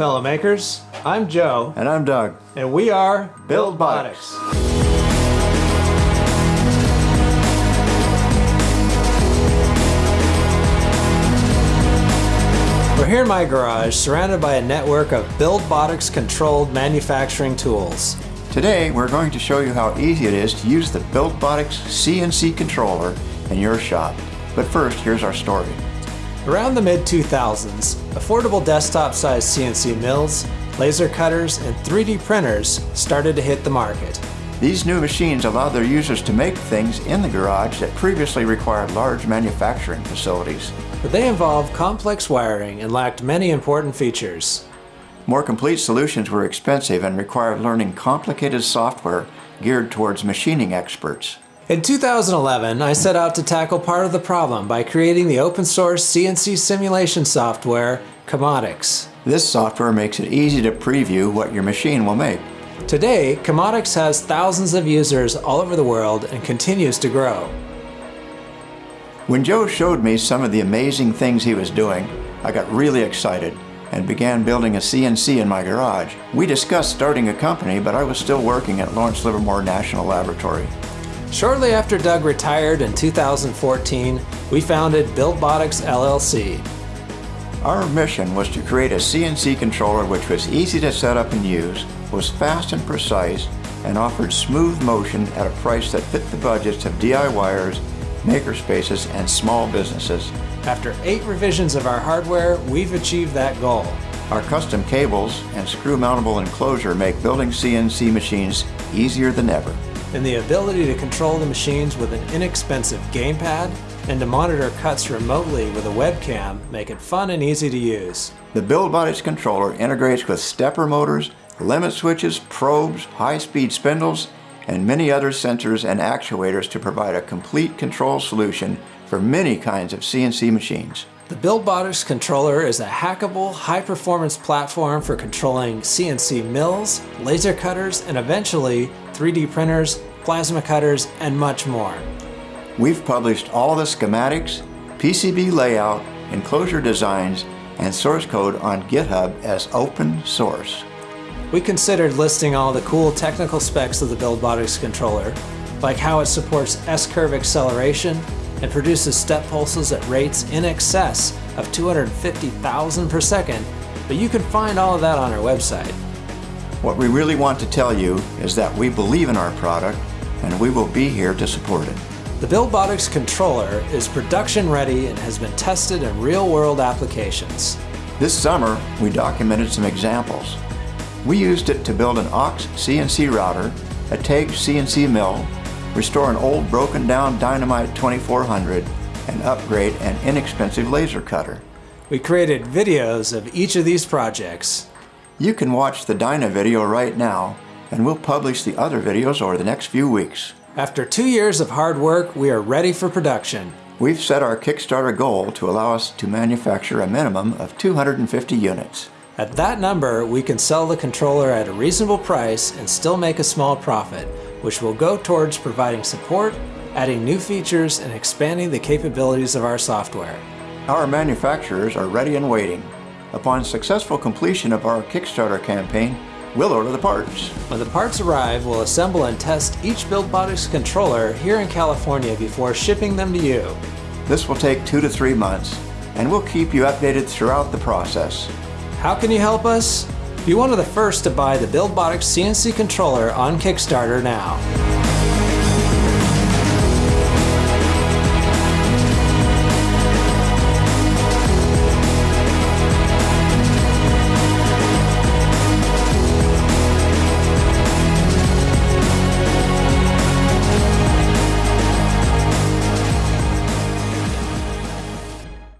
fellow makers. I'm Joe. And I'm Doug. And we are Buildbotics. We're here in my garage, surrounded by a network of Buildbotics controlled manufacturing tools. Today, we're going to show you how easy it is to use the Buildbotics CNC controller in your shop. But first, here's our story. Around the mid-2000s, affordable desktop-sized CNC mills, laser cutters, and 3D printers started to hit the market. These new machines allow their users to make things in the garage that previously required large manufacturing facilities. But they involved complex wiring and lacked many important features. More complete solutions were expensive and required learning complicated software geared towards machining experts. In 2011, I set out to tackle part of the problem by creating the open source CNC simulation software, CAMotics. This software makes it easy to preview what your machine will make. Today, CAMotics has thousands of users all over the world and continues to grow. When Joe showed me some of the amazing things he was doing, I got really excited and began building a CNC in my garage. We discussed starting a company, but I was still working at Lawrence Livermore National Laboratory. Shortly after Doug retired in 2014, we founded Buildbotics LLC. Our mission was to create a CNC controller which was easy to set up and use, was fast and precise, and offered smooth motion at a price that fit the budgets of DIYers, makerspaces, and small businesses. After eight revisions of our hardware, we've achieved that goal. Our custom cables and screw-mountable enclosure make building CNC machines easier than ever. And the ability to control the machines with an inexpensive gamepad and to monitor cuts remotely with a webcam make it fun and easy to use. The Buildbotics controller integrates with stepper motors, limit switches, probes, high-speed spindles, and many other sensors and actuators to provide a complete control solution for many kinds of CNC machines. The Buildbotics controller is a hackable, high-performance platform for controlling CNC mills, laser cutters, and eventually 3D printers, plasma cutters, and much more. We've published all the schematics, PCB layout, enclosure designs, and source code on GitHub as open source. We considered listing all the cool technical specs of the Buildbotics controller, like how it supports S-curve acceleration and produces step pulses at rates in excess of 250,000 per second, but you can find all of that on our website. What we really want to tell you is that we believe in our product and we will be here to support it. The Buildbotics controller is production ready and has been tested in real-world applications. This summer, we documented some examples. We used it to build an OX CNC router, a Taig CNC mill, restore an old broken down Dyna Myte 2400, and upgrade an inexpensive laser cutter. We created videos of each of these projects. You can watch the Dyna video right now, and we'll publish the other videos over the next few weeks. After two years of hard work, we are ready for production. We've set our Kickstarter goal to allow us to manufacture a minimum of 250 units. At that number, we can sell the controller at a reasonable price and still make a small profit, which will go towards providing support, adding new features, and expanding the capabilities of our software. Our manufacturers are ready and waiting. Upon successful completion of our Kickstarter campaign, we'll order the parts. When the parts arrive, we'll assemble and test each Buildbotics controller here in California before shipping them to you. This will take two to three months, and we'll keep you updated throughout the process. How can you help us? Be one of the first to buy the Buildbotics CNC controller on Kickstarter now.